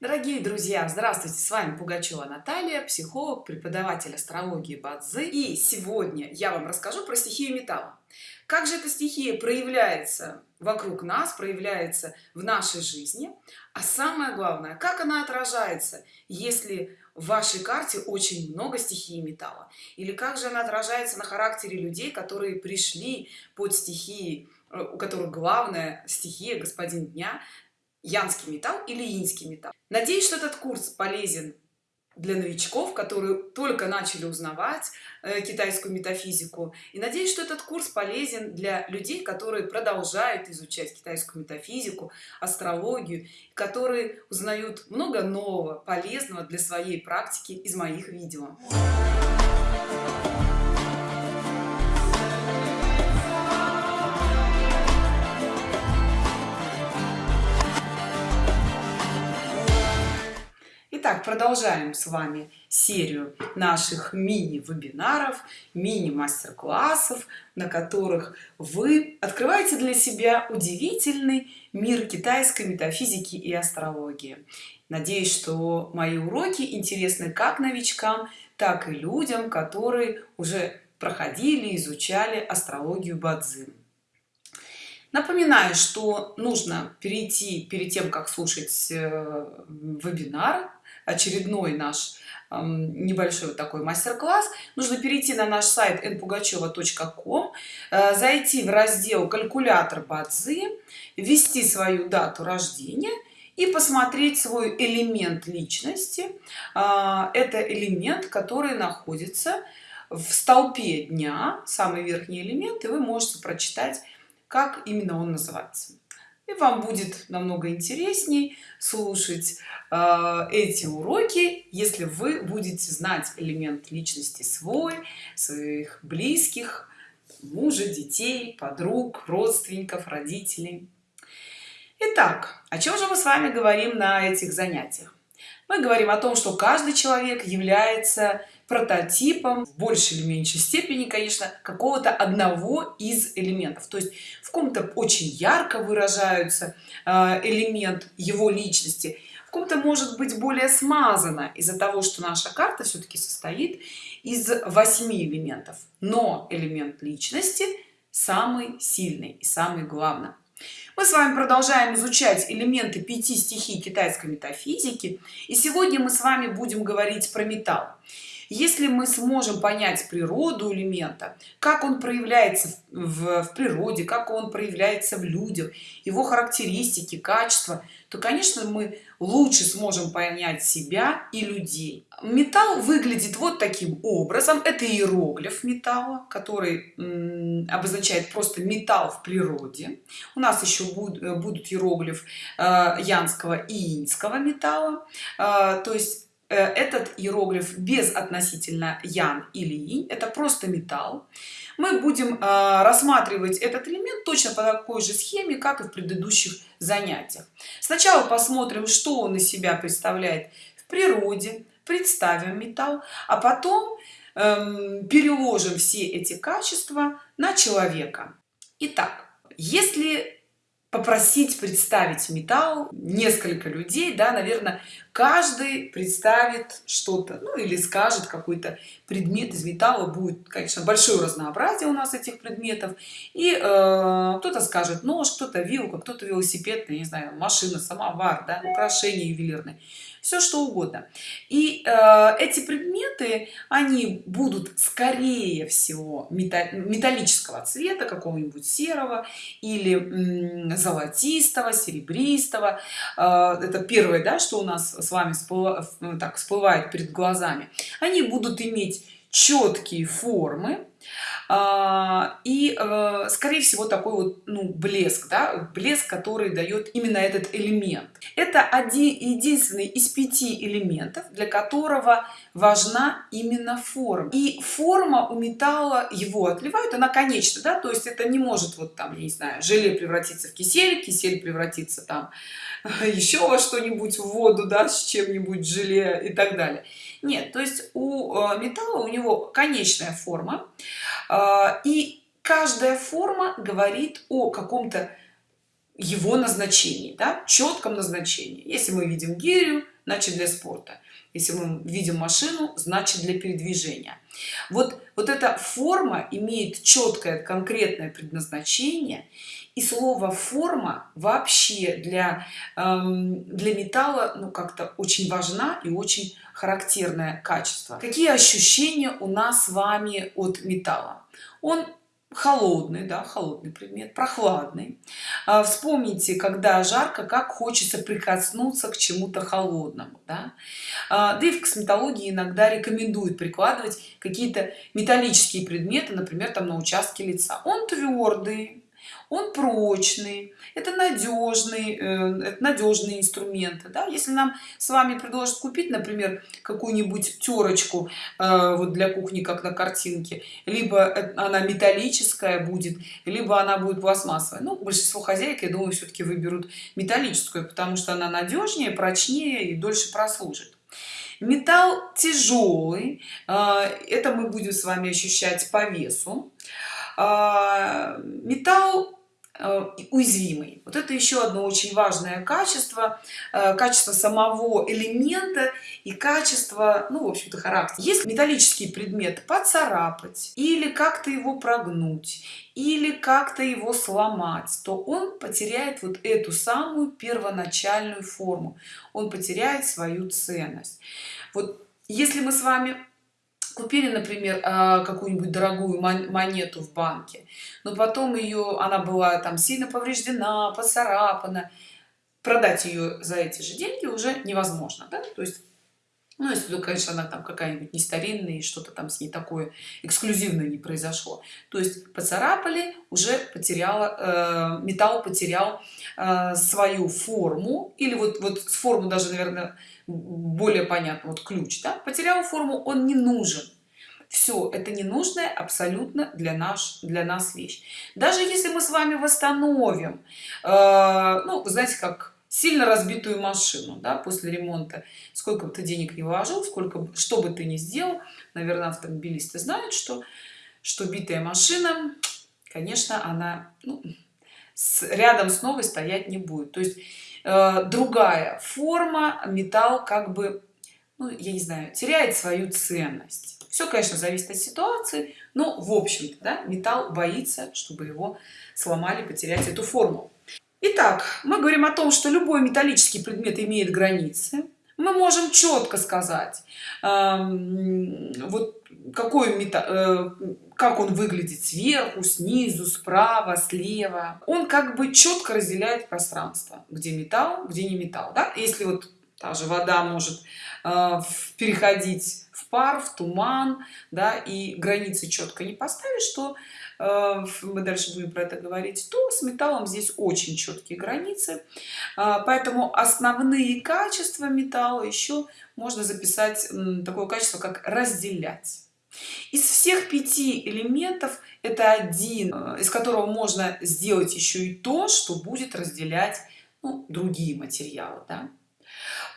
Дорогие друзья, здравствуйте! С вами Пугачева Наталья, психолог, преподаватель астрологии Бадзи. И сегодня я вам расскажу про стихию металла. Как же эта стихия проявляется вокруг нас, проявляется в нашей жизни. А самое главное, как она отражается, если в вашей карте очень много стихии металла. Или как же она отражается на характере людей, которые пришли под стихией, э, у которых главная стихия, господин дня, янский металл или инский металл. Надеюсь что этот курс полезен для новичков которые только начали узнавать э, китайскую метафизику. И надеюсь что этот курс полезен для людей которые продолжают изучать китайскую метафизику астрологию которые узнают много нового полезного для своей практики из моих видео Итак, продолжаем с вами серию наших мини-вебинаров, мини-мастер-классов, на которых вы открываете для себя удивительный мир китайской метафизики и астрологии. Надеюсь, что мои уроки интересны как новичкам, так и людям, которые уже проходили, изучали астрологию Бадзин. Напоминаю, что нужно перейти перед тем, как слушать э, вебинар, очередной наш небольшой вот такой мастер-класс. Нужно перейти на наш сайт npugacheva.com э, зайти в раздел калькулятор бадзи ввести свою дату рождения и посмотреть свой элемент личности. А, это элемент который находится в столпе дня самый верхний элемент и вы можете прочитать как именно он называется и вам будет намного интересней слушать э, эти уроки если вы будете знать элемент личности свой своих близких мужа детей подруг родственников родителей. Итак, о чем же мы с вами говорим на этих занятиях? Мы говорим о том что каждый человек является прототипом в большей или меньшей степени конечно какого-то одного из элементов. То есть в ком-то очень ярко выражаются э, элемент его личности в ком-то может быть более смазано из-за того что наша карта все-таки состоит из восьми элементов. Но элемент личности самый сильный и самый главный. Мы с вами продолжаем изучать элементы пяти стихий китайской метафизики. И сегодня мы с вами будем говорить про металл если мы сможем понять природу элемента как он проявляется в, в природе как он проявляется в людях его характеристики качества то конечно мы лучше сможем понять себя и людей. Металл выглядит вот таким образом. Это иероглиф металла который обозначает просто металл в природе. У нас еще будут, будут иероглиф э, янского и инского металла. Э, то есть Э, этот иероглиф без относительно ян или инь это просто металл. Мы будем э, рассматривать этот элемент точно по такой же схеме как и в предыдущих занятиях. Сначала посмотрим что он из себя представляет в природе. Представим металл а потом эм, переложим все эти качества на человека. Итак, если попросить представить металл несколько людей да наверное каждый представит что-то ну или скажет какой-то предмет из металла. Будет конечно большое разнообразие у нас этих предметов. И э, кто-то скажет нож кто-то вилка кто-то велосипед не знаю машина самовар да, украшения ювелирные все что угодно. И э, эти предметы они будут скорее всего металлического цвета какого-нибудь серого или золотистого серебристого. Э, это первое да что у нас с вами всплывает, так всплывает перед глазами. Они будут иметь четкие формы и э, скорее всего такой вот ну, блеск да? блеск который дает именно этот элемент это один единственный из пяти элементов для которого важна именно форма и форма у металла его отливают она конечна да? то есть это не может вот там не знаю желе превратиться в кисель кисель превратиться там еще во что-нибудь в воду да с чем-нибудь желе и так далее нет то есть у э, металла у него конечная форма э, и каждая форма говорит о каком-то его назначении да, четком назначении. Если мы видим гирю значит для спорта. Если мы видим машину значит для передвижения. Вот вот эта форма имеет четкое конкретное предназначение и слово форма вообще для эм, для металла ну как-то очень важна и очень характерное качество. Какие ощущения у нас с вами от металла он холодный да холодный предмет прохладный а, вспомните когда жарко как хочется прикоснуться к чему-то холодному да? А, да и в косметологии иногда рекомендуют прикладывать какие-то металлические предметы например там на участке лица он твердый он прочный это надежный э, это надежные инструменты да? если нам с вами предложат купить например какую-нибудь терочку э, вот для кухни как на картинке либо она металлическая будет либо она будет пластмассовая. Ну большинство хозяек я думаю все-таки выберут металлическую потому что она надежнее прочнее и дольше прослужит. Металл тяжелый э, это мы будем с вами ощущать по весу. Металл Э, уязвимый. Вот это еще одно очень важное качество э, качество самого элемента и качество ну в общем-то характер если металлический предмет поцарапать или как-то его прогнуть или как-то его сломать то он потеряет вот эту самую первоначальную форму. Он потеряет свою ценность. Вот если мы с вами купили например а, какую-нибудь дорогую монету в банке но потом ее она была там сильно повреждена поцарапана продать ее за эти же деньги уже невозможно да? то есть ну, если конечно, она там какая-нибудь не старинная и что-то там с ней такое эксклюзивное не произошло. То есть поцарапали, уже потеряла, э, металл потерял э, свою форму, или вот, вот форму даже, наверное, более понятно вот ключ да? потерял форму он не нужен все это ненужная абсолютно для наш для нас вещь даже если мы с вами восстановим э, ну знаете как сильно разбитую машину да, после ремонта сколько бы ты денег не вложил сколько что бы ты ни сделал наверное автомобилисты знают что что битая машина конечно она ну, с, рядом с новой стоять не будет то есть Э, другая форма металл как бы ну, я не знаю теряет свою ценность. Все конечно зависит от ситуации но в общем да, металл боится чтобы его сломали потерять эту форму. Итак, мы говорим о том что любой металлический предмет имеет границы. Мы можем четко сказать э, вот какой металл э, как он выглядит сверху снизу справа слева. Он как бы четко разделяет пространство где металл где не металл да? если вот та же вода может э, переходить в пар в туман да и границы четко не поставить что э, мы дальше будем про это говорить то с металлом здесь очень четкие границы. Э, поэтому основные качества металла еще можно записать такое качество как разделять из всех пяти элементов это один э, из которого можно сделать еще и то что будет разделять ну, другие материалы да?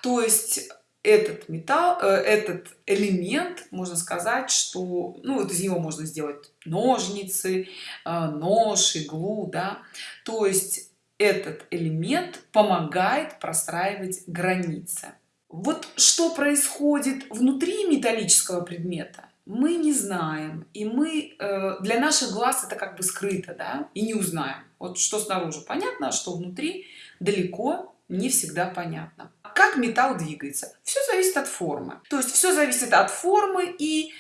то есть этот металл э, этот элемент можно сказать что ну вот из него можно сделать ножницы э, нож иглу да то есть этот элемент помогает простраивать границы вот что происходит внутри металлического предмета мы не знаем и мы э, для наших глаз это как бы скрыто да и не узнаем. Вот что снаружи понятно а что внутри далеко не всегда понятно. Как металл двигается? Все зависит от формы. То есть все зависит от формы и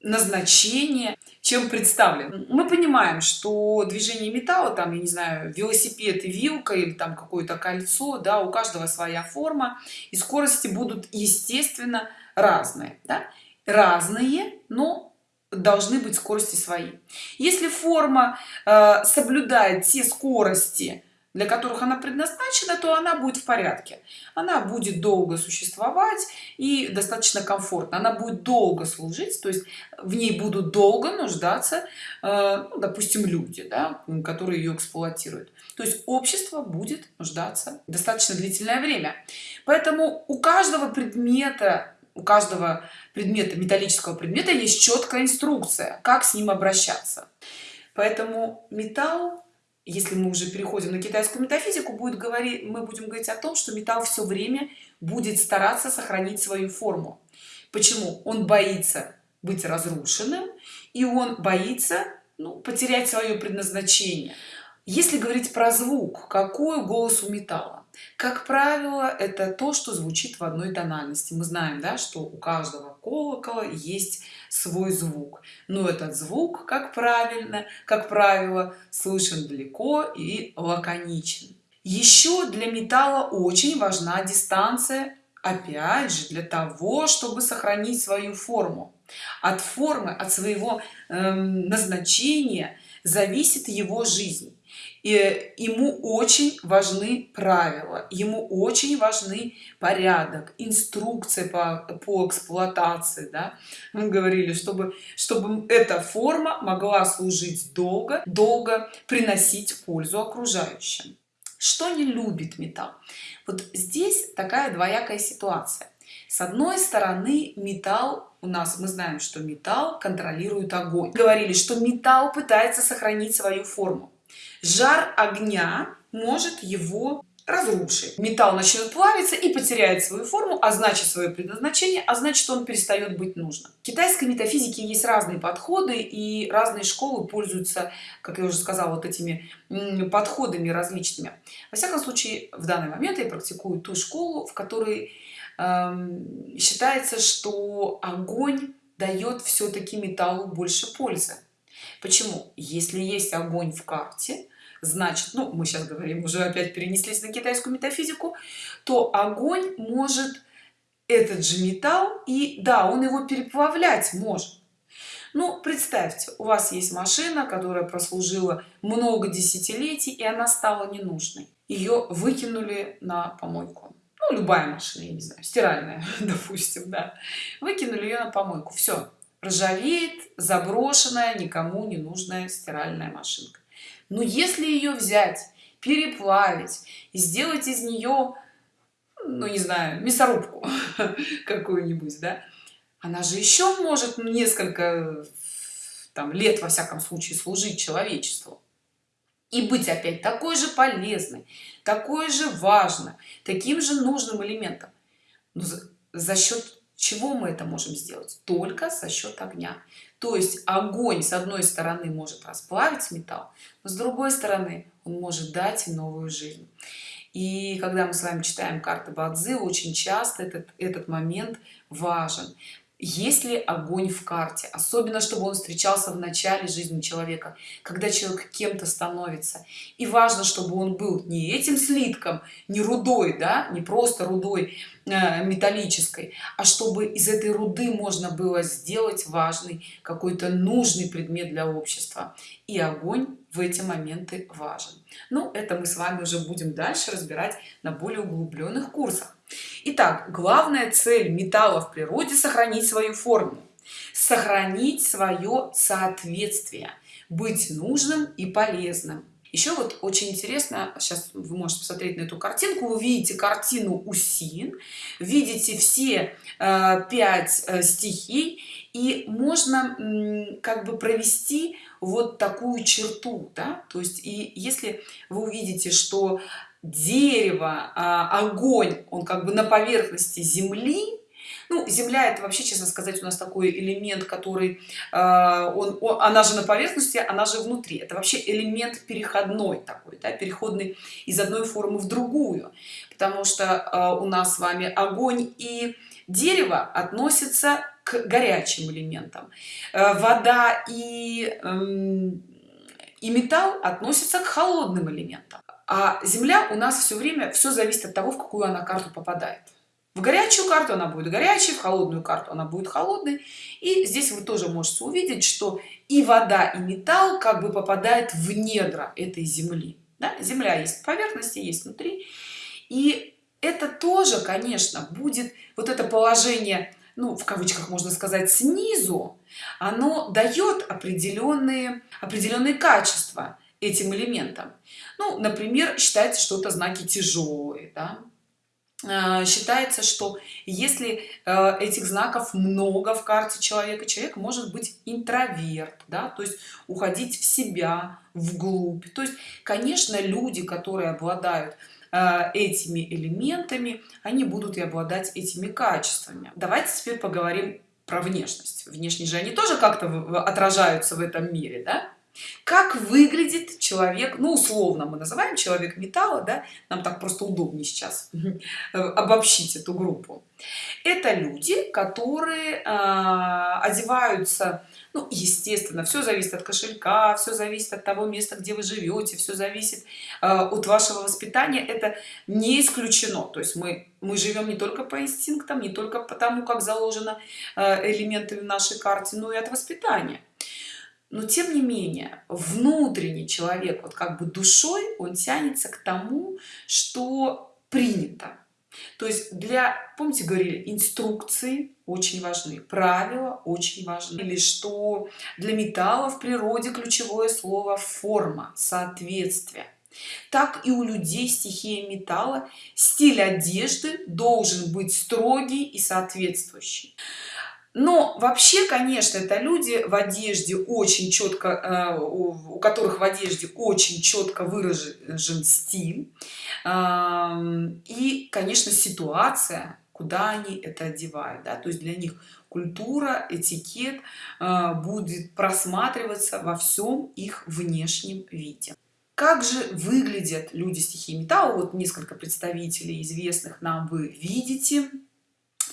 назначения чем представлен. Мы понимаем что движение металла там я не знаю велосипед и вилка или там какое-то кольцо да у каждого своя форма и скорости будут естественно разные да? Разные но должны быть скорости свои. Если форма э, соблюдает те скорости для которых она предназначена то она будет в порядке. Она будет долго существовать и достаточно комфортно. Она будет долго служить то есть в ней будут долго нуждаться э, ну, допустим люди да, которые ее эксплуатируют. То есть общество будет нуждаться достаточно длительное время. Поэтому у каждого предмета у каждого предмета металлического предмета есть четкая инструкция как с ним обращаться. Поэтому металл если мы уже переходим на китайскую метафизику будет говорить мы будем говорить о том что металл все время будет стараться сохранить свою форму. Почему? Он боится быть разрушенным и он боится ну, потерять свое предназначение. Если говорить про звук какой голос у металла как правило это то что звучит в одной тональности. Мы знаем да что у каждого колокола есть свой звук. Но этот звук как правильно как правило слышен далеко и лаконичен. Еще для металла очень важна дистанция опять же для того чтобы сохранить свою форму. От формы от своего э, назначения зависит его жизнь и ему очень важны правила ему очень важны порядок инструкция по, по эксплуатации да? мы говорили чтобы чтобы эта форма могла служить долго долго приносить пользу окружающим. Что не любит металл? Вот здесь такая двоякая ситуация. С одной стороны металл у нас мы знаем что металл контролирует огонь. Говорили что металл пытается сохранить свою форму жар огня может его разрушить. Металл начнет плавиться и потеряет свою форму а значит свое предназначение а значит он перестает быть нужным. В китайской метафизике есть разные подходы и разные школы пользуются как я уже сказала вот этими подходами различными. Во всяком случае в данный момент я практикую ту школу в которой эм, считается что огонь дает все-таки металлу больше пользы почему? Если есть огонь в карте значит ну мы сейчас говорим уже опять перенеслись на китайскую метафизику то огонь может этот же металл и да он его переплавлять может. Ну представьте у вас есть машина которая прослужила много десятилетий и она стала ненужной. Ее выкинули на помойку. Ну, любая машина я не знаю стиральная допустим да. Выкинули ее на помойку все ржавеет заброшенная никому не нужная стиральная машинка. Но если ее взять переплавить и сделать из нее ну не знаю мясорубку какую-нибудь да она же еще может несколько там лет во всяком случае служить человечеству. И быть опять такой же полезной такой же важно таким же нужным элементом. Но за, за счет чего мы это можем сделать? Только за счет огня. То есть огонь с одной стороны может расплавить металл но с другой стороны он может дать новую жизнь. И когда мы с вами читаем карты бадзы очень часто этот этот момент важен. Есть ли огонь в карте? Особенно чтобы он встречался в начале жизни человека когда человек кем-то становится. И важно чтобы он был не этим слитком не рудой да не просто рудой металлической а чтобы из этой руды можно было сделать важный какой-то нужный предмет для общества. И огонь в эти моменты важен. Ну это мы с вами уже будем дальше разбирать на более углубленных курсах. Итак, главная цель металла в природе сохранить свою форму, сохранить свое соответствие, быть нужным и полезным. Еще вот очень интересно, сейчас вы можете посмотреть на эту картинку, вы видите картину Усин, видите все э, пять э, стихий, и можно как бы провести вот такую черту, да, то есть и если вы увидите, что дерево а, огонь он как бы на поверхности земли ну земля это вообще честно сказать у нас такой элемент который а, он, он она же на поверхности она же внутри. Это вообще элемент переходной такой да, переходный из одной формы в другую. Потому что а, у нас с вами огонь и дерево относятся к горячим элементам. Вода и эм, и металл относятся к холодным элементам. А земля у нас все время все зависит от того в какую она карту попадает в горячую карту она будет горячей в холодную карту она будет холодной и здесь вы тоже можете увидеть что и вода и металл как бы попадает в недра этой земли да? земля есть поверхности есть внутри и это тоже конечно будет вот это положение ну в кавычках можно сказать снизу оно дает определенные определенные качества этим элементам ну например считается что это знаки тяжелые да? Э, считается что если э, этих знаков много в карте человека человек может быть интроверт да то есть уходить в себя вглубь. То есть конечно люди которые обладают Э, этими элементами они будут и обладать этими качествами. Давайте теперь поговорим про внешность. Внешне же они тоже как-то отражаются в этом мире да? Как выглядит человек ну условно мы называем человек металла да нам так просто удобнее сейчас обобщить эту группу. Это люди которые э, одеваются ну естественно все зависит от кошелька все зависит от того места где вы живете все зависит э, от вашего воспитания. Это не исключено. То есть мы мы живем не только по инстинктам не только потому как заложено э, элементами нашей карте но и от воспитания но тем не менее внутренний человек вот как бы душой он тянется к тому что принято. То есть для помните говорили инструкции очень важны правила очень важны или что для металла в природе ключевое слово форма соответствие. Так и у людей стихия металла. Стиль одежды должен быть строгий и соответствующий но вообще конечно это люди в одежде очень четко э, у которых в одежде очень четко выражен стиль. И конечно ситуация куда они это одевают да? то есть для них культура этикет э, будет просматриваться во всем их внешнем виде. Как же выглядят люди стихии металла? Вот несколько представителей известных нам вы видите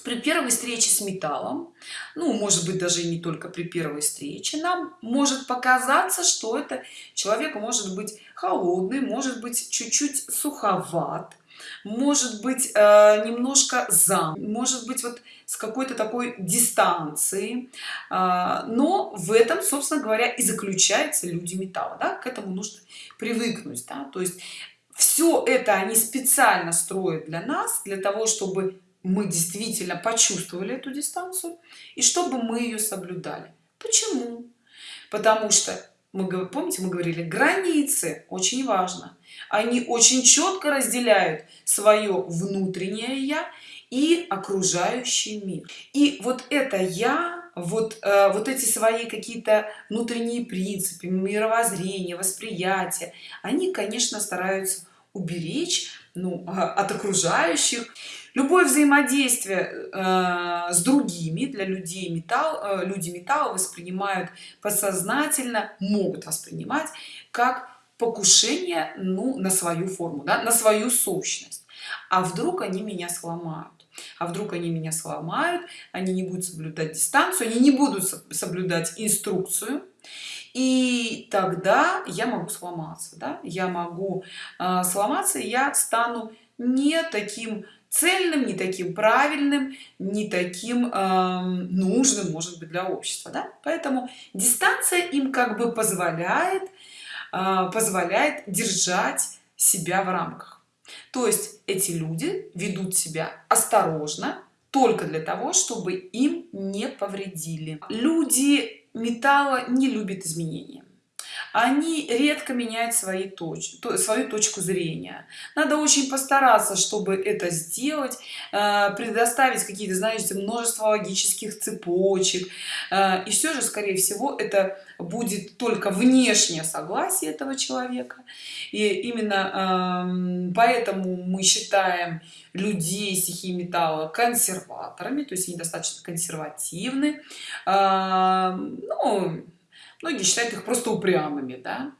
при первой встрече с металлом ну может быть даже и не только при первой встрече нам может показаться что это человек может быть холодный может быть чуть-чуть суховат может быть э, немножко зам может быть вот с какой-то такой дистанции э, но в этом собственно говоря и заключается люди металла да? к этому нужно привыкнуть да? то есть все это они специально строят для нас для того чтобы мы действительно почувствовали эту дистанцию и чтобы мы ее соблюдали. Почему? Потому что мы помните мы говорили границы очень важно. Они очень четко разделяют свое внутреннее я и окружающий мир. И вот это я вот э, вот эти свои какие-то внутренние принципы мировоззрения восприятия они конечно стараются уберечь ну, а, от окружающих любое взаимодействие э, с другими для людей металл э, люди металла воспринимают подсознательно могут воспринимать как покушение ну на свою форму да, на свою сущность а вдруг они меня сломают а вдруг они меня сломают они не будут соблюдать дистанцию они не будут соблюдать инструкцию и тогда я могу сломаться да? я могу э, сломаться я стану не таким цельным не таким правильным не таким э, нужным может быть для общества да? поэтому дистанция им как бы позволяет э, позволяет держать себя в рамках. То есть эти люди ведут себя осторожно только для того чтобы им не повредили. Люди металла не любят изменения они редко меняют свои точки свою точку зрения. Надо очень постараться чтобы это сделать э, предоставить какие-то знаете множество логических цепочек. Э, и все же скорее всего это будет только внешнее согласие этого человека. И именно эм, поэтому мы считаем людей стихии металла консерваторами то есть они достаточно консервативны. Эм, ну, многие считают их просто упрямыми да?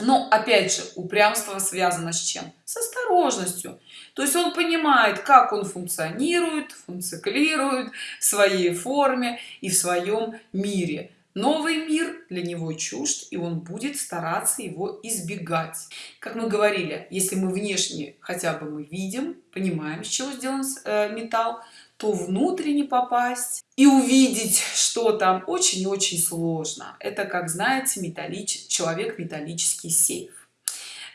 но опять же упрямство связано с чем? С осторожностью. То есть он понимает как он функционирует функционирует в своей форме и в своем мире. Новый мир для него чужд и он будет стараться его избегать. Как мы говорили если мы внешне хотя бы мы видим понимаем с чего сделан э, металл то внутренне попасть и увидеть что там очень-очень сложно. Это как знаете металлич человек металлический сейф.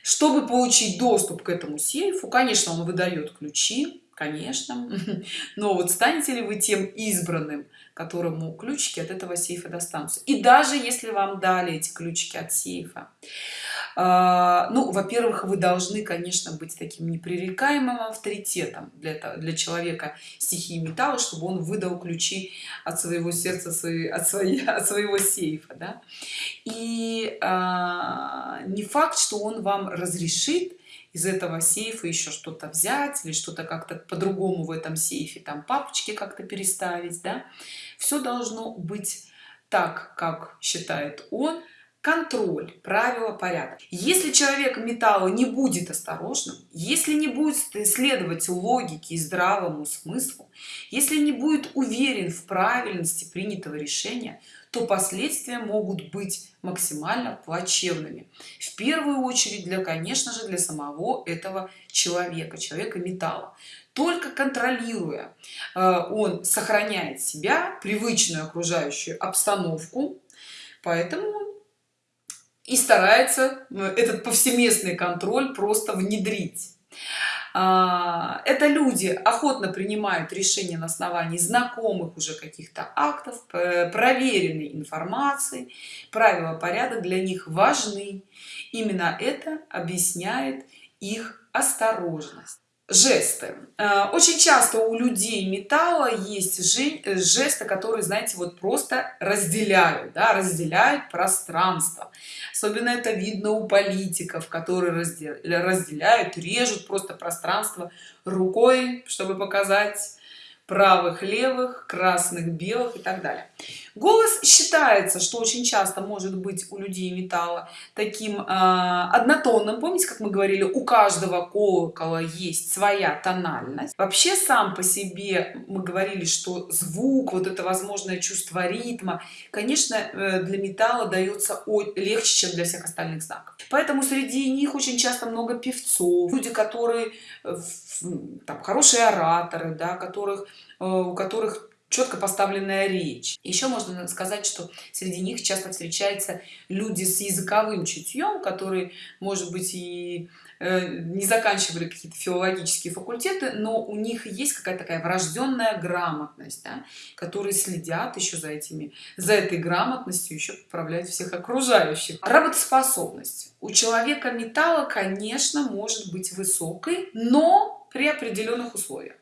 Чтобы получить доступ к этому сейфу конечно он выдает ключи конечно но вот станете ли вы тем избранным которому ключики от этого сейфа достанутся? И даже если вам дали эти ключики от сейфа ну во-первых вы должны конечно быть таким непререкаемым авторитетом для этого для человека стихии металла чтобы он выдал ключи от своего сердца своей от от своего сейфа да? и а, не факт что он вам разрешит из этого сейфа еще что-то взять или что-то как-то по-другому в этом сейфе там папочки как-то переставить да все должно быть так как считает он контроль правила порядок если человек металла не будет осторожным если не будет следовать логике и здравому смыслу если не будет уверен в правильности принятого решения то последствия могут быть максимально плачевными. В первую очередь для конечно же для самого этого человека человека металла. Только контролируя э, он сохраняет себя привычную окружающую обстановку поэтому и старается э, этот повсеместный контроль просто внедрить. А, это люди охотно принимают решения на основании знакомых уже каких-то актов проверенной информации. Правила порядок для них важны. Именно это объясняет их осторожность жесты. Э, очень часто у людей металла есть жесты которые знаете вот просто разделяют да, разделяют пространство. Особенно это видно у политиков которые разделяют режут просто пространство рукой чтобы показать правых левых красных белых и так далее. Голос считается что очень часто может быть у людей металла таким э, однотонным. Помните как мы говорили у каждого колокола есть своя тональность? Вообще сам по себе мы говорили что звук вот это возможное чувство ритма конечно э, для металла дается легче чем для всех остальных знаков. Поэтому среди них очень часто много певцов люди которые э, там хорошие ораторы да которых у которых четко поставленная речь. Еще можно сказать что среди них часто встречаются люди с языковым чутьем которые может быть и э, не заканчивали какие-то филологические факультеты но у них есть какая-то такая врожденная грамотность да, которые следят еще за этими за этой грамотностью еще поправляют всех окружающих. Работоспособность. У человека металла конечно может быть высокой но при определенных условиях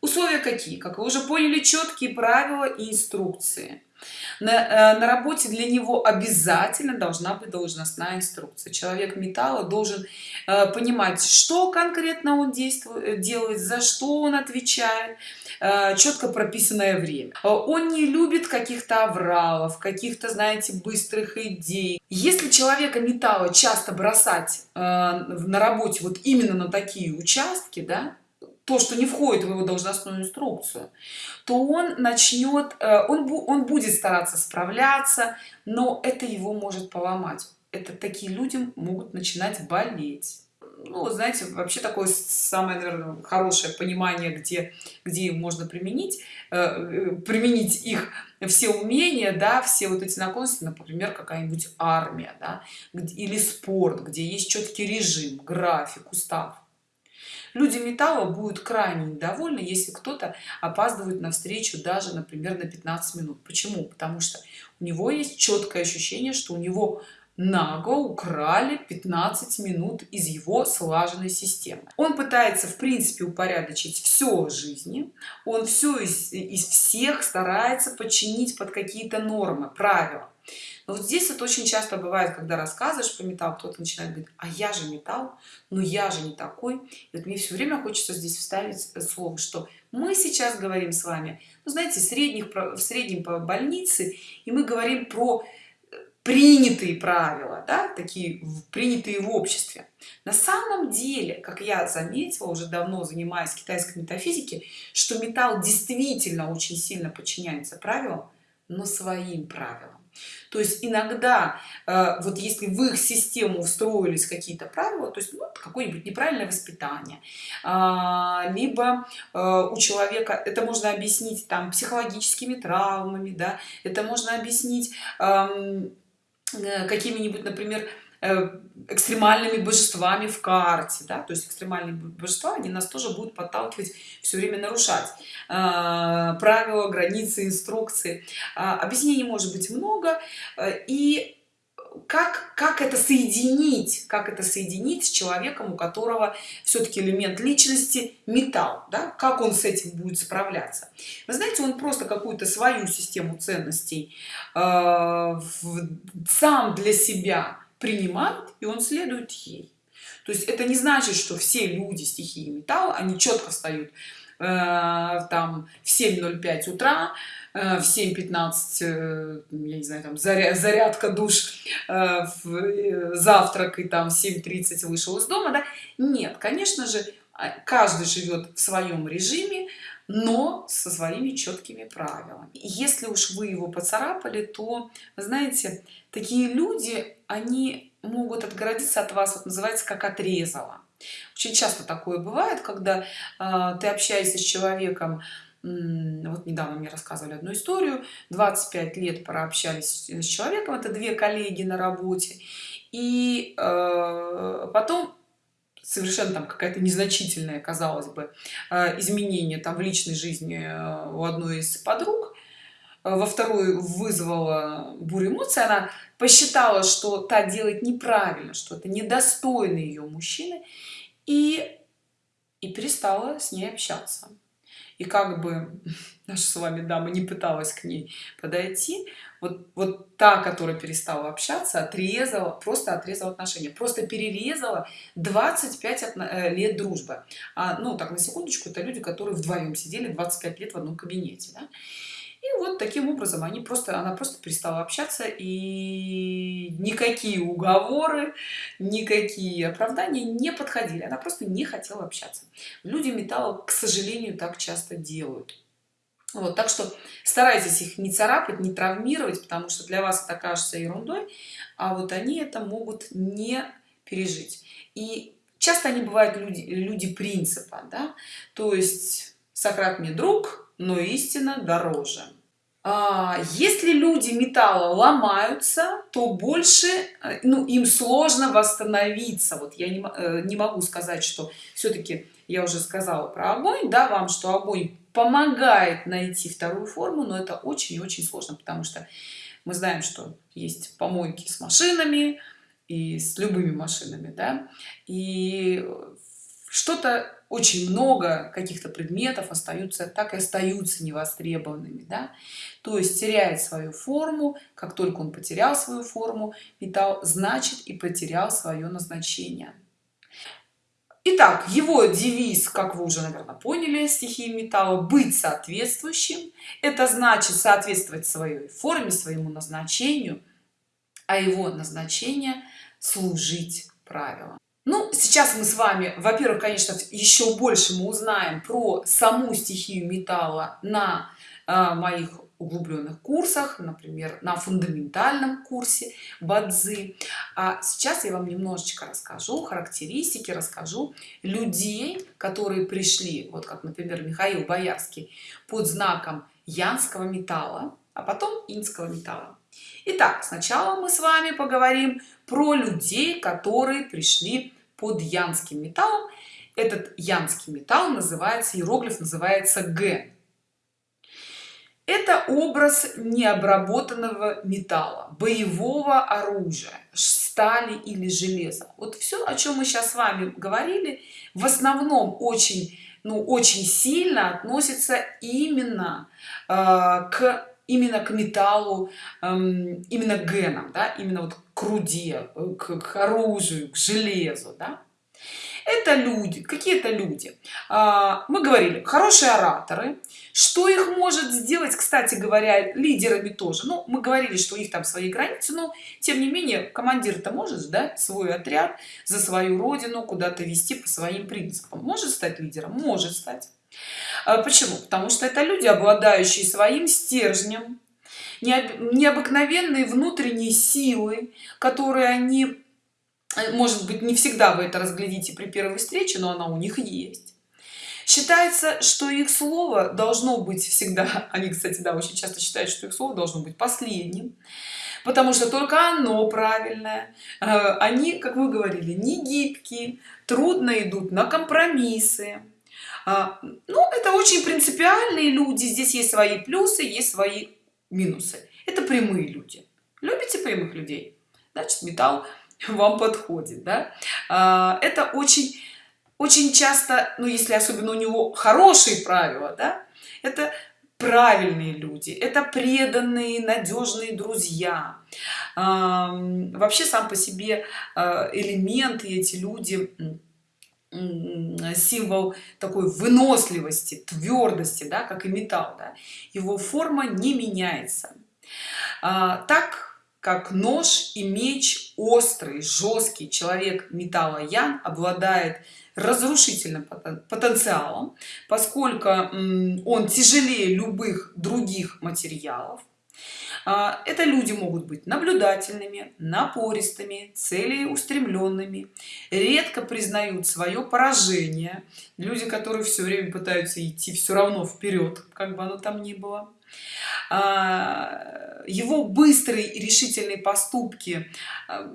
условия какие? Как вы уже поняли четкие правила и инструкции. На, э, на работе для него обязательно должна быть должностная инструкция. Человек металла должен э, понимать что конкретно он действует э, делает за что он отвечает э, четко прописанное время. Э, он не любит каких-то авралов каких-то знаете быстрых идей. Если человека металла часто бросать э, на работе вот именно на такие участки да то что не входит в его должностную инструкцию то он начнет э, он он будет стараться справляться но это его может поломать. Это такие люди могут начинать болеть. Ну знаете вообще такое самое наверное, хорошее понимание где где можно применить э, э, применить их все умения да все вот эти наклонности например какая-нибудь армия да, или спорт где есть четкий режим график устав люди металла будут крайне недовольны если кто-то опаздывает на встречу даже например на 15 минут. Почему? Потому что у него есть четкое ощущение что у него наго украли 15 минут из его слаженной системы. Он пытается в принципе упорядочить все в жизни. Он все из, из всех старается подчинить под какие-то нормы правила но вот здесь это очень часто бывает когда рассказываешь про металл кто-то начинает говорить а я же металл но я же не такой и вот мне все время хочется здесь вставить слово что мы сейчас говорим с вами ну, знаете средних в среднем по больнице и мы говорим про принятые правила да, такие принятые в обществе на самом деле как я заметила уже давно занимаясь китайской метафизики что металл действительно очень сильно подчиняется правилам но своим правилам то есть иногда э, вот если в их систему встроились какие-то правила то есть ну, какое-нибудь неправильное воспитание э, либо э, у человека это можно объяснить там психологическими травмами да это можно объяснить э, Э, какими-нибудь например экстремальными божествами в карте да? то есть экстремальные божества они нас тоже будут подталкивать все время нарушать э, правила границы инструкции объяснений может быть много и как как это соединить как это соединить с человеком у которого все-таки элемент личности металл да? как он с этим будет справляться вы знаете он просто какую-то свою систему ценностей э, в, сам для себя принимает и он следует ей. То есть это не значит что все люди стихии металла они четко встают э, там в 7:05 утра Э, в 7:15 э, я не знаю там зарядка душ э, завтрак и там 7:30 вышел из дома да? Нет конечно же а, каждый живет в своем режиме но со своими четкими правилами. Если уж вы его поцарапали то знаете такие люди они могут отгородиться от вас вот называется как отрезало. Очень часто такое бывает когда э, ты общаешься с человеком вот недавно мне рассказывали одну историю 25 лет прообщались с человеком это две коллеги на работе и э, потом совершенно там какая-то незначительная казалось бы э, изменение там в личной жизни э, у одной из подруг. Во вторую вызвала бурю эмоций. Она посчитала что та делает неправильно что это недостойно ее мужчины и и перестала с ней общаться. И как бы наша с вами дама не пыталась к ней подойти вот вот та которая перестала общаться отрезала просто отрезала отношения просто перерезала 25 э, лет дружбы. А, ну так на секундочку это люди которые вдвоем сидели 25 лет в одном кабинете да? и вот таким образом они просто она просто перестала общаться и никакие уговоры никакие оправдания не подходили. Она просто не хотела общаться. Люди металла к сожалению так часто делают вот так что старайтесь их не царапать не травмировать потому что для вас это кажется ерундой а вот они это могут не пережить. И часто они бывают люди люди принципа да? то есть сократ мне друг но истина дороже а, если люди металла ломаются то больше э, ну им сложно восстановиться. Вот я не, э, не могу сказать что все-таки я уже сказала про огонь да вам что огонь помогает найти вторую форму но это очень очень сложно потому что мы знаем что есть помойки с машинами и с любыми машинами да и что-то очень много каких-то предметов остаются так и остаются невостребованными да? то есть теряет свою форму как только он потерял свою форму металл значит и потерял свое назначение Итак, его девиз, как вы уже, наверное, поняли, стихии металла, быть соответствующим. Это значит соответствовать своей форме, своему назначению, а его назначение служить правилам ну сейчас мы с вами во-первых конечно еще больше мы узнаем про саму стихию металла на э, моих углубленных курсах например на фундаментальном курсе бадзи. А сейчас я вам немножечко расскажу характеристики расскажу людей которые пришли вот как например михаил боярский под знаком янского металла а потом инского металла. Итак, сначала мы с вами поговорим про людей которые пришли под янским металлом. Этот янский металл называется иероглиф называется г это образ необработанного металла боевого оружия стали или железа вот все о чем мы сейчас с вами говорили в основном очень ну очень сильно относится именно э, к именно к металлу эм, именно к генам да именно вот к руде к, к оружию к железу да? Это люди какие-то люди. А, мы говорили хорошие ораторы. Что их может сделать? Кстати говоря лидерами тоже. Ну мы говорили что у них там свои границы но тем не менее командир то может да свой отряд за свою родину куда-то вести по своим принципам. Может стать лидером? Может стать. А почему? Потому что это люди обладающие своим стержнем необыкновенной внутренней силой которые они может быть не всегда вы это разглядите при первой встрече но она у них есть. Считается что их слово должно быть всегда они кстати да очень часто считают что их слово должно быть последним потому что только оно правильное. Э, они как вы говорили не гибкие трудно идут на компромиссы. А, ну это очень принципиальные люди здесь есть свои плюсы есть свои минусы. Это прямые люди. Любите прямых людей? Значит металл вам подходит да? А, это очень очень часто ну если особенно у него хорошие правила да, это правильные люди это преданные надежные друзья вообще сам по себе а, элементы эти люди символ такой выносливости твердости да, как и металл да? его форма не меняется а, так как нож и меч острый жесткий человек металла ян обладает разрушительным потенциалом поскольку он тяжелее любых других материалов. А, это люди могут быть наблюдательными напористыми целеустремленными редко признают свое поражение. Люди которые все время пытаются идти все равно вперед как бы оно там ни было его быстрые и решительные поступки а,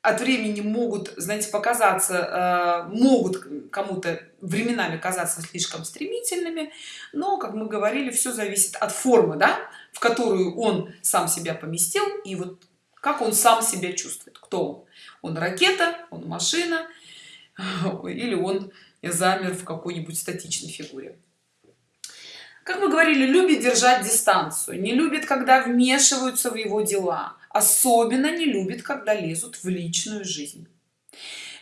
от времени могут знаете показаться э, могут кому-то временами казаться слишком стремительными но как мы говорили все зависит от формы да в которую он сам себя поместил и вот как он сам себя чувствует. Кто он? Он ракета он машина или он замер в какой-нибудь статичной фигуре как мы говорили любит держать дистанцию не любит когда вмешиваются в его дела особенно не любит когда лезут в личную жизнь.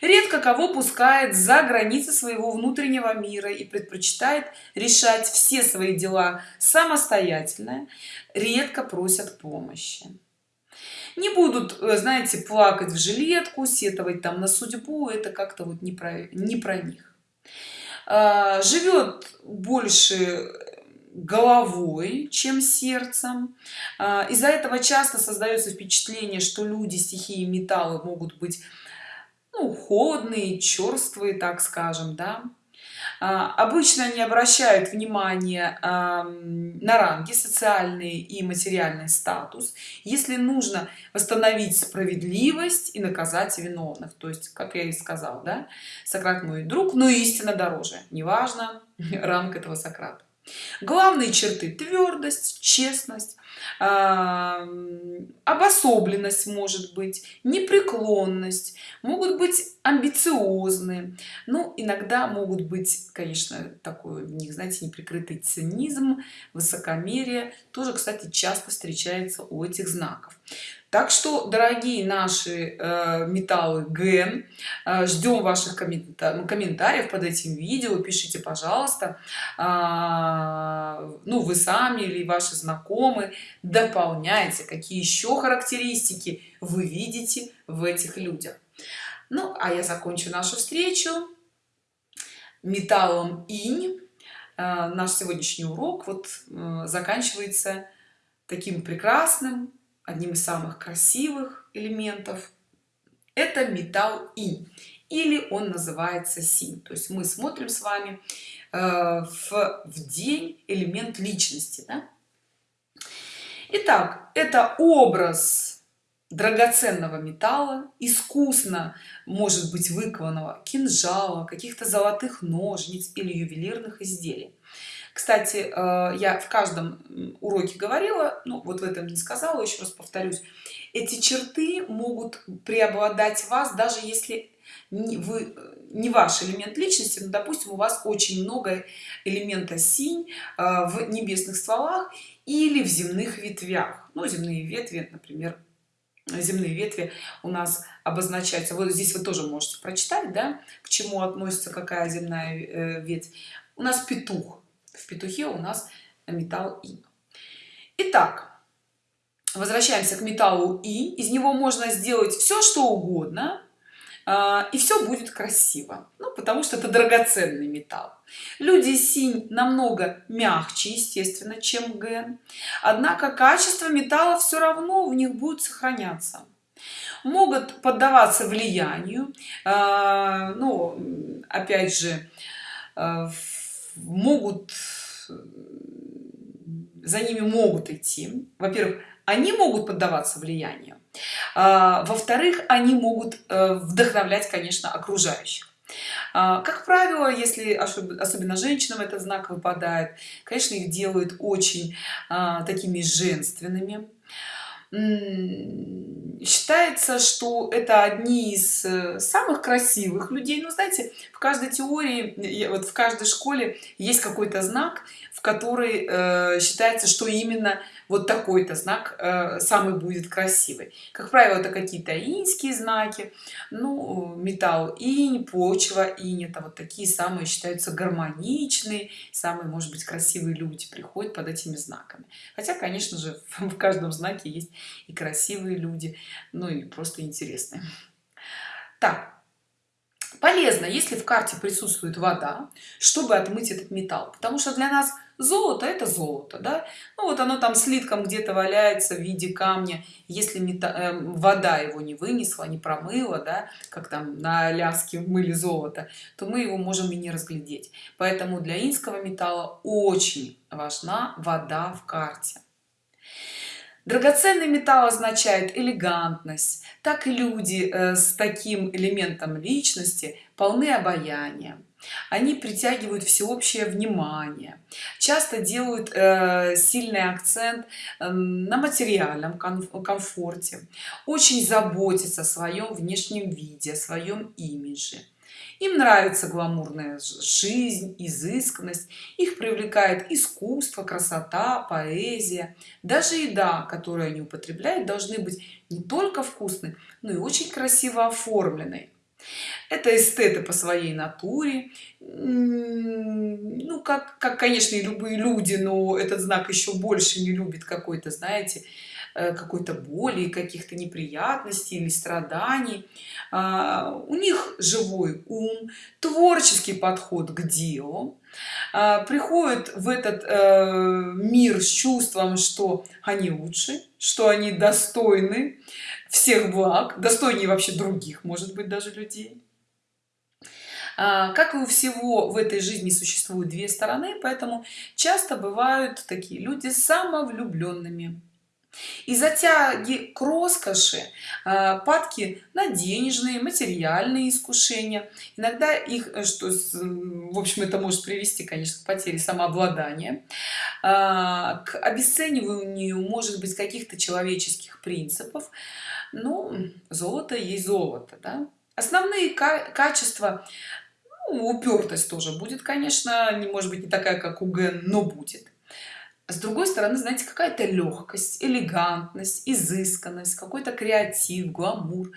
Редко кого пускает за границы своего внутреннего мира и предпочитает решать все свои дела самостоятельно редко просят помощи. Не будут э, знаете плакать в жилетку сетовать там на судьбу это как-то вот не про не про них. А, живет больше головой чем сердцем. А, из-за этого часто создается впечатление что люди стихии металлы могут быть ну, холодные черствые так скажем да. А, обычно не обращают внимания на ранги социальный и материальный статус если нужно восстановить справедливость и наказать виновных. То есть как я и сказал да сократ мой друг но истина дороже. Неважно ранг этого сократа главные черты твердость честность обособленность может быть непреклонность могут быть амбициозны. Ну иногда могут быть конечно такой у них знаете неприкрытый цинизм высокомерие. Тоже кстати часто встречается у этих знаков так что дорогие наши э, металлы ген э, ждем ваших коммента комментариев под этим видео. Пишите пожалуйста. Э, ну вы сами или ваши знакомые. Дополняйте какие еще характеристики вы видите в этих людях. Ну а я закончу нашу встречу металлом инь. Э, наш сегодняшний урок вот э, заканчивается таким прекрасным одним из самых красивых элементов это металл инь или он называется синь то есть мы смотрим с вами э, в, в день элемент личности да? Итак, это образ драгоценного металла искусно может быть выкованного кинжала каких-то золотых ножниц или ювелирных изделий кстати э, я в каждом уроке говорила ну вот в этом не сказала еще раз повторюсь эти черты могут преобладать вас даже если вы не ваш элемент личности но допустим у вас очень много элемента синь э, в небесных стволах или в земных ветвях. Ну земные ветви например земные ветви у нас обозначаются. Вот здесь вы тоже можете прочитать да к чему относится какая земная э, ветвь. У нас петух петухе у нас металл и. Итак возвращаемся к металлу и. Из него можно сделать все что угодно а, и все будет красиво. Ну, потому что это драгоценный металл. Люди синь намного мягче естественно чем ген однако качество металла все равно в них будет сохраняться. Могут поддаваться влиянию ну опять же а, могут за ними могут идти. Во-первых они могут поддаваться влиянию. А, во-вторых они могут э, вдохновлять конечно окружающих. А, как правило если особенно женщинам этот знак выпадает конечно их делают очень а, такими женственными считается что это одни из э, самых красивых людей. Ну знаете в каждой теории вот в каждой школе есть какой-то знак в который э, считается что именно вот такой-то знак э, самый будет красивый. Как правило это какие-то иньские знаки ну металл инь почва инь это вот такие самые считаются гармоничные самые может быть красивые люди приходят под этими знаками. Хотя конечно же в каждом знаке есть и красивые люди ну и просто интересные. Так полезно если в карте присутствует вода чтобы отмыть этот металл потому что для нас золото это золото да? Ну вот оно там слитком где-то валяется в виде камня. Если мета, э, вода его не вынесла не промыла да как там на аляске мыли золото то мы его можем и не разглядеть. Поэтому для инского металла очень важна вода в карте. Драгоценный металл означает элегантность. Так и люди э, с таким элементом личности полны обаяния они притягивают всеобщее внимание часто делают э, сильный акцент э, на материальном комфорте очень заботятся о своем внешнем виде о своем имидже. Им нравится гламурная жизнь изысканность их привлекает искусство красота поэзия. Даже еда которую они употребляют должны быть не только вкусной но и очень красиво оформленной это эстеты по своей натуре. Ну как как конечно и любые люди но этот знак еще больше не любит какой-то знаете э, какой-то боли каких-то неприятностей или страданий. А, у них живой ум творческий подход к делу. А, приходят в этот э, мир с чувством что они лучше что они достойны всех благ достойнее вообще других может быть даже людей как и у всего в этой жизни существуют две стороны поэтому часто бывают такие люди самовлюбленными. И затяги к роскоши а, падки на денежные материальные искушения. Иногда их э, что в общем это может привести конечно к потере самообладания. А, к обесцениванию может быть каких-то человеческих принципов. Ну золото есть золото да? основные качества ну, упертость тоже будет конечно не может быть не такая как у ген но будет. С другой стороны знаете какая-то легкость элегантность изысканность какой-то креатив гламур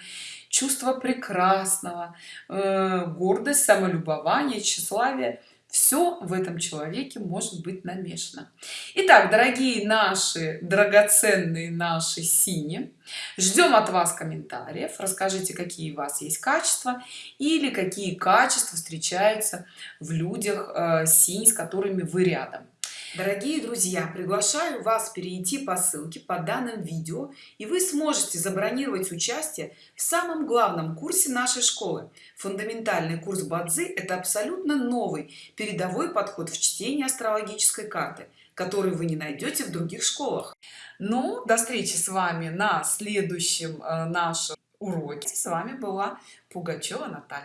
чувство прекрасного э, гордость самолюбование тщеславие все в этом человеке может быть намешано. Итак, дорогие наши драгоценные наши сини ждем от вас комментариев расскажите какие у вас есть качества или какие качества встречаются в людях э, синь с которыми вы рядом Дорогие друзья, приглашаю вас перейти по ссылке под данным видео, и вы сможете забронировать участие в самом главном курсе нашей школы. Фундаментальный курс Бадзи – это абсолютно новый передовой подход в чтении астрологической карты, который вы не найдете в других школах. Ну, до встречи с вами на следующем э, нашем уроке. С вами была Пугачева Наталья.